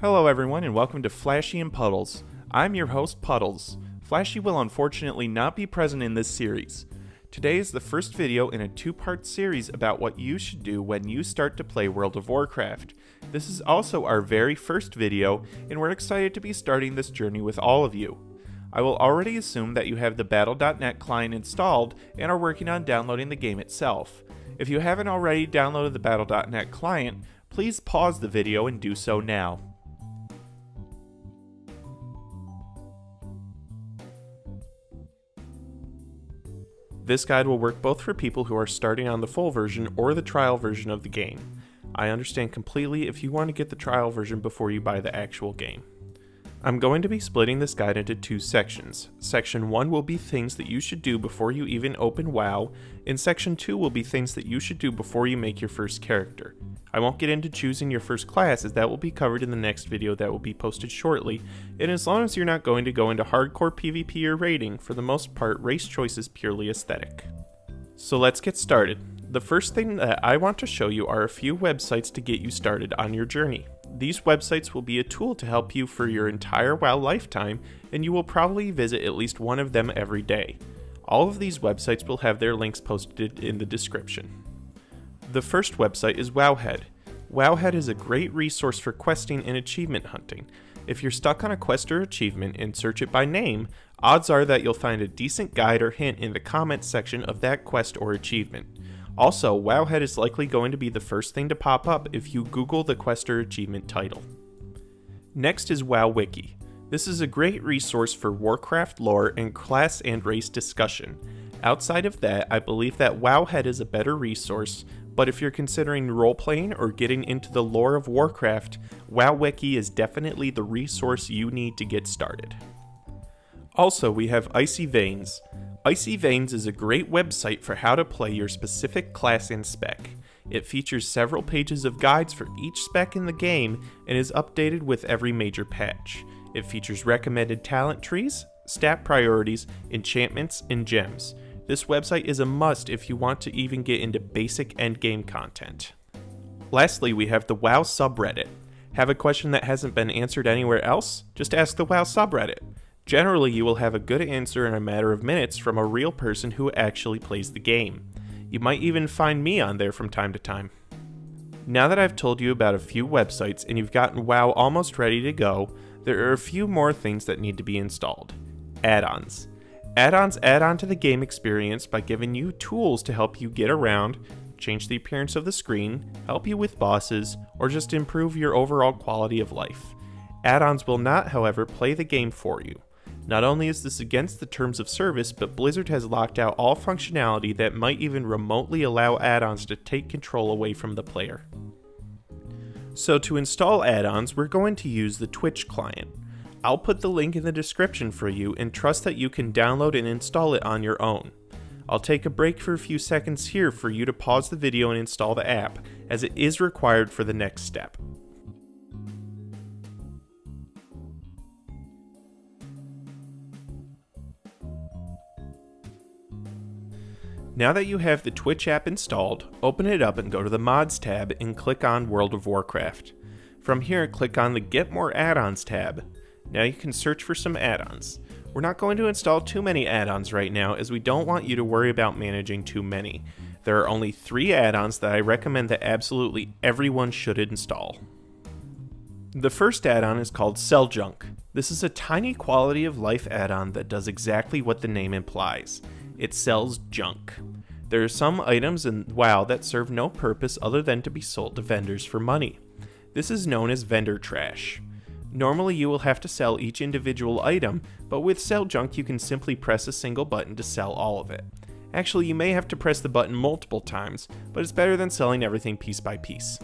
Hello everyone and welcome to Flashy and Puddles. I'm your host Puddles. Flashy will unfortunately not be present in this series. Today is the first video in a two-part series about what you should do when you start to play World of Warcraft. This is also our very first video and we're excited to be starting this journey with all of you. I will already assume that you have the Battle.net client installed and are working on downloading the game itself. If you haven't already downloaded the Battle.net client, please pause the video and do so now. This guide will work both for people who are starting on the full version or the trial version of the game. I understand completely if you want to get the trial version before you buy the actual game. I'm going to be splitting this guide into two sections. Section 1 will be things that you should do before you even open WoW, and Section 2 will be things that you should do before you make your first character. I won't get into choosing your first class as that will be covered in the next video that will be posted shortly, and as long as you're not going to go into hardcore PvP or raiding, for the most part race choice is purely aesthetic. So let's get started. The first thing that I want to show you are a few websites to get you started on your journey. These websites will be a tool to help you for your entire WoW lifetime, and you will probably visit at least one of them every day. All of these websites will have their links posted in the description. The first website is Wowhead. Wowhead is a great resource for questing and achievement hunting. If you're stuck on a quest or achievement and search it by name, odds are that you'll find a decent guide or hint in the comments section of that quest or achievement. Also, Wowhead is likely going to be the first thing to pop up if you Google the quest or achievement title. Next is WowWiki. This is a great resource for Warcraft lore and class and race discussion. Outside of that, I believe that Wowhead is a better resource, but if you're considering role playing or getting into the lore of Warcraft, WowWiki is definitely the resource you need to get started. Also, we have Icy Veins. Icy Veins is a great website for how to play your specific class and spec. It features several pages of guides for each spec in the game and is updated with every major patch. It features recommended talent trees, stat priorities, enchantments, and gems. This website is a must if you want to even get into basic endgame content. Lastly, we have the WoW subreddit. Have a question that hasn't been answered anywhere else? Just ask the WoW subreddit. Generally, you will have a good answer in a matter of minutes from a real person who actually plays the game. You might even find me on there from time to time. Now that I've told you about a few websites and you've gotten WoW almost ready to go, there are a few more things that need to be installed. Add-ons. Add-ons add on to the game experience by giving you tools to help you get around, change the appearance of the screen, help you with bosses, or just improve your overall quality of life. Add-ons will not, however, play the game for you. Not only is this against the terms of service, but Blizzard has locked out all functionality that might even remotely allow add-ons to take control away from the player. So to install add-ons, we're going to use the Twitch client. I'll put the link in the description for you and trust that you can download and install it on your own. I'll take a break for a few seconds here for you to pause the video and install the app, as it is required for the next step. Now that you have the Twitch app installed, open it up and go to the Mods tab and click on World of Warcraft. From here, click on the Get More Add-ons tab. Now you can search for some add-ons. We're not going to install too many add-ons right now as we don't want you to worry about managing too many. There are only three add-ons that I recommend that absolutely everyone should install. The first add-on is called Sell Junk. This is a tiny quality of life add-on that does exactly what the name implies. It sells junk. There are some items in WoW that serve no purpose other than to be sold to vendors for money. This is known as vendor trash. Normally you will have to sell each individual item, but with Sell Junk you can simply press a single button to sell all of it. Actually, you may have to press the button multiple times, but it's better than selling everything piece by piece.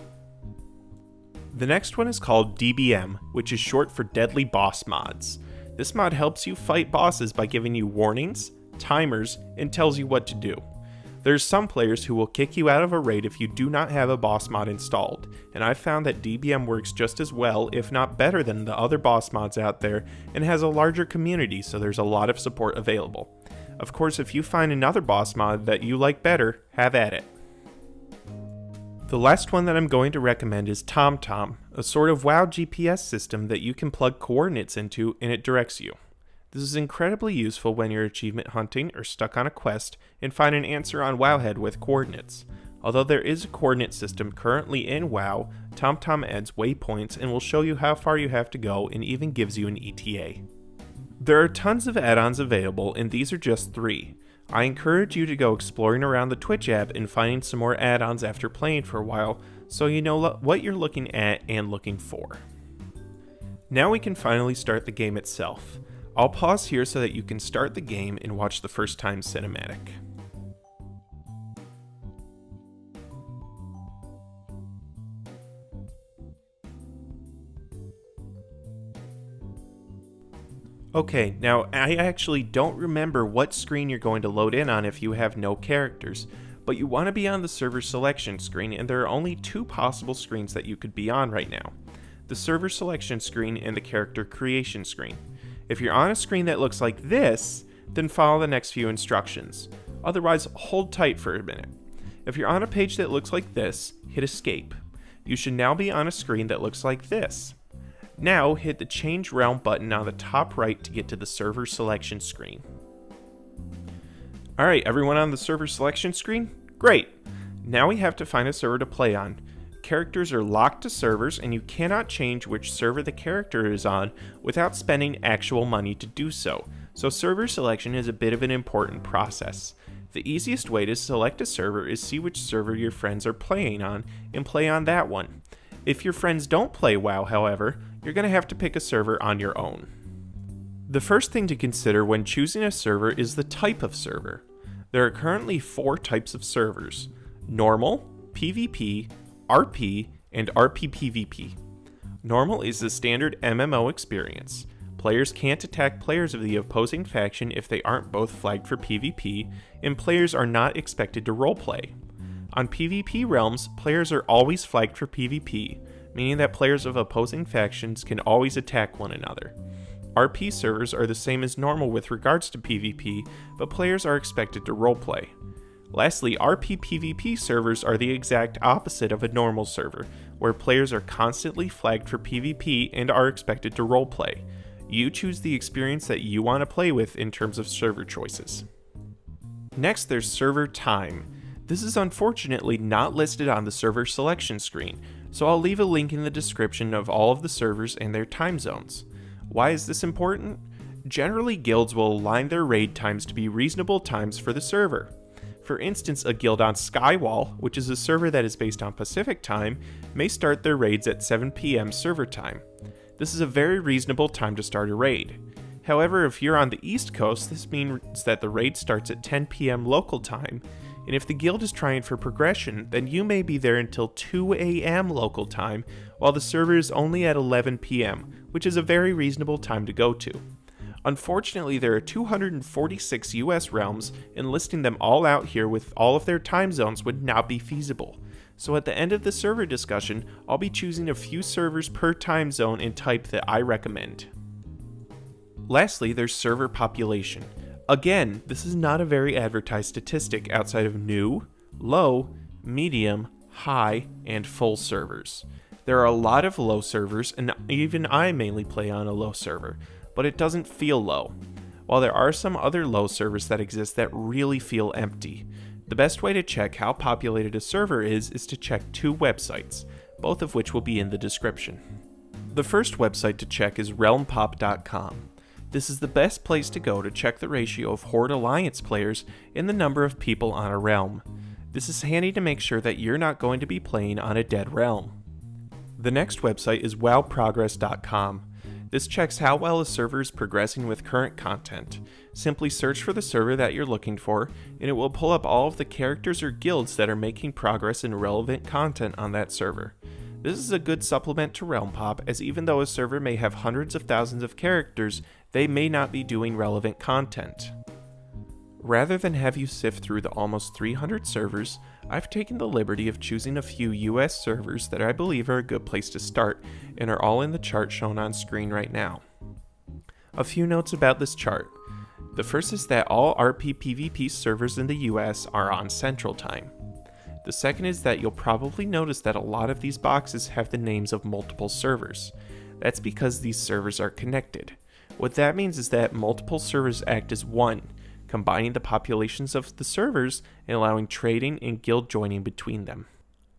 The next one is called DBM, which is short for Deadly Boss Mods. This mod helps you fight bosses by giving you warnings, timers, and tells you what to do. There's some players who will kick you out of a raid if you do not have a boss mod installed, and I've found that DBM works just as well, if not better than the other boss mods out there, and has a larger community so there's a lot of support available. Of course, if you find another boss mod that you like better, have at it. The last one that I'm going to recommend is TomTom. a sort of WoW GPS system that you can plug coordinates into and it directs you. This is incredibly useful when you're achievement hunting or stuck on a quest and find an answer on Wowhead with coordinates. Although there is a coordinate system currently in WoW, TomTom adds waypoints and will show you how far you have to go and even gives you an ETA. There are tons of add-ons available and these are just three. I encourage you to go exploring around the Twitch app and finding some more add-ons after playing for a while so you know what you're looking at and looking for. Now we can finally start the game itself. I'll pause here so that you can start the game and watch the first time cinematic. Okay, now I actually don't remember what screen you're going to load in on if you have no characters, but you want to be on the server selection screen and there are only two possible screens that you could be on right now. The server selection screen and the character creation screen. If you're on a screen that looks like this, then follow the next few instructions. Otherwise, hold tight for a minute. If you're on a page that looks like this, hit escape. You should now be on a screen that looks like this. Now hit the change realm button on the top right to get to the server selection screen. Alright, everyone on the server selection screen? Great! Now we have to find a server to play on characters are locked to servers and you cannot change which server the character is on without spending actual money to do so, so server selection is a bit of an important process. The easiest way to select a server is see which server your friends are playing on and play on that one. If your friends don't play WoW, however, you're going to have to pick a server on your own. The first thing to consider when choosing a server is the type of server. There are currently four types of servers normal, PvP, RP, and RPPVP. Normal is the standard MMO experience. Players can't attack players of the opposing faction if they aren't both flagged for PvP, and players are not expected to roleplay. On PvP realms, players are always flagged for PvP, meaning that players of opposing factions can always attack one another. RP servers are the same as normal with regards to PvP, but players are expected to roleplay. Lastly, RP PvP servers are the exact opposite of a normal server, where players are constantly flagged for PvP and are expected to roleplay. You choose the experience that you want to play with in terms of server choices. Next, there's server time. This is unfortunately not listed on the server selection screen, so I'll leave a link in the description of all of the servers and their time zones. Why is this important? Generally, guilds will align their raid times to be reasonable times for the server. For instance, a guild on Skywall, which is a server that is based on Pacific time, may start their raids at 7 p.m. server time. This is a very reasonable time to start a raid. However, if you're on the East Coast, this means that the raid starts at 10 p.m. local time, and if the guild is trying for progression, then you may be there until 2 a.m. local time, while the server is only at 11 p.m., which is a very reasonable time to go to. Unfortunately, there are 246 US realms, and listing them all out here with all of their time zones would not be feasible. So at the end of the server discussion, I'll be choosing a few servers per time zone and type that I recommend. Lastly, there's server population. Again, this is not a very advertised statistic outside of new, low, medium, high, and full servers. There are a lot of low servers, and even I mainly play on a low server, but it doesn't feel low. While there are some other low servers that exist that really feel empty, the best way to check how populated a server is is to check two websites, both of which will be in the description. The first website to check is realmpop.com. This is the best place to go to check the ratio of Horde Alliance players and the number of people on a realm. This is handy to make sure that you're not going to be playing on a dead realm. The next website is wowprogress.com. This checks how well a server is progressing with current content. Simply search for the server that you're looking for, and it will pull up all of the characters or guilds that are making progress in relevant content on that server. This is a good supplement to Realm Pop, as even though a server may have hundreds of thousands of characters, they may not be doing relevant content. Rather than have you sift through the almost 300 servers, I've taken the liberty of choosing a few US servers that I believe are a good place to start and are all in the chart shown on screen right now. A few notes about this chart. The first is that all RP PvP servers in the US are on Central Time. The second is that you'll probably notice that a lot of these boxes have the names of multiple servers. That's because these servers are connected. What that means is that multiple servers act as one, combining the populations of the servers and allowing trading and guild joining between them.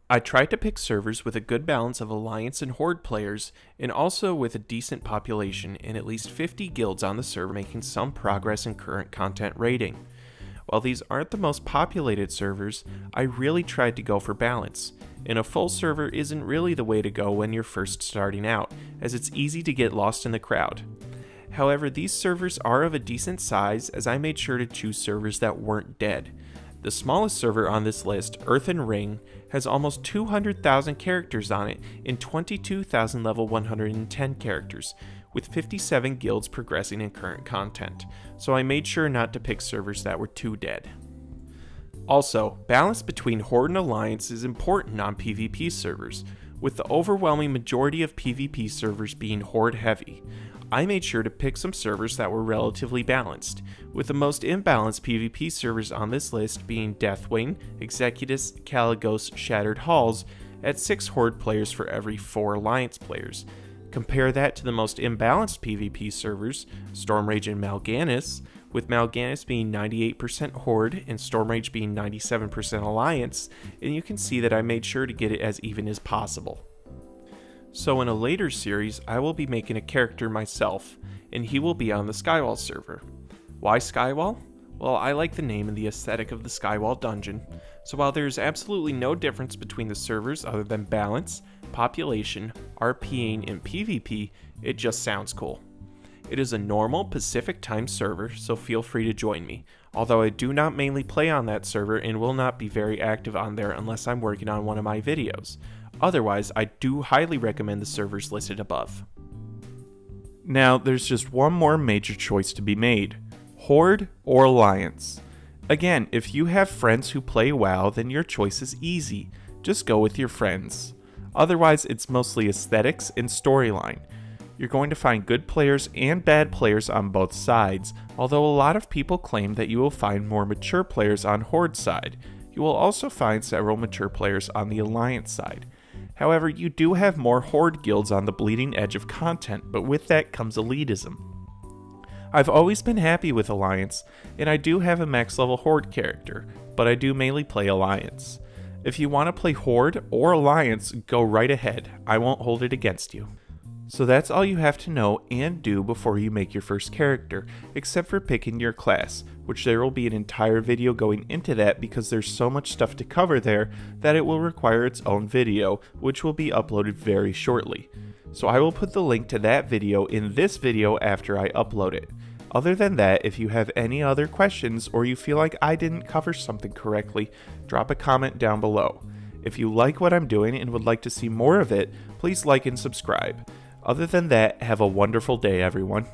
I tried to pick servers with a good balance of Alliance and Horde players, and also with a decent population and at least 50 guilds on the server making some progress in current content rating. While these aren't the most populated servers, I really tried to go for balance, and a full server isn't really the way to go when you're first starting out, as it's easy to get lost in the crowd. However, these servers are of a decent size as I made sure to choose servers that weren't dead. The smallest server on this list, Earthen Ring, has almost 200,000 characters on it and 22,000 level 110 characters, with 57 guilds progressing in current content, so I made sure not to pick servers that were too dead. Also, balance between Horde and Alliance is important on PvP servers, with the overwhelming majority of PvP servers being Horde heavy. I made sure to pick some servers that were relatively balanced, with the most imbalanced PvP servers on this list being Deathwing, Executus, Kalecgos, Shattered Halls, at 6 Horde players for every 4 Alliance players. Compare that to the most imbalanced PvP servers, Stormrage and Mal'Ganis, with Mal'Ganis being 98% Horde and Stormrage being 97% Alliance, and you can see that I made sure to get it as even as possible. So in a later series, I will be making a character myself, and he will be on the Skywall server. Why Skywall? Well, I like the name and the aesthetic of the Skywall dungeon, so while there is absolutely no difference between the servers other than balance, population, RPing, and PvP, it just sounds cool. It is a normal Pacific time server, so feel free to join me, although I do not mainly play on that server and will not be very active on there unless I'm working on one of my videos. Otherwise, I do highly recommend the servers listed above. Now, there's just one more major choice to be made Horde or Alliance. Again, if you have friends who play WoW, then your choice is easy. Just go with your friends. Otherwise, it's mostly aesthetics and storyline. You're going to find good players and bad players on both sides, although a lot of people claim that you will find more mature players on Horde side. You will also find several mature players on the Alliance side. However, you do have more Horde guilds on the bleeding edge of content, but with that comes elitism. I've always been happy with Alliance, and I do have a max level Horde character, but I do mainly play Alliance. If you want to play Horde or Alliance, go right ahead. I won't hold it against you. So that's all you have to know and do before you make your first character, except for picking your class, which there will be an entire video going into that because there's so much stuff to cover there that it will require its own video, which will be uploaded very shortly. So I will put the link to that video in this video after I upload it. Other than that, if you have any other questions or you feel like I didn't cover something correctly, drop a comment down below. If you like what I'm doing and would like to see more of it, please like and subscribe. Other than that, have a wonderful day, everyone.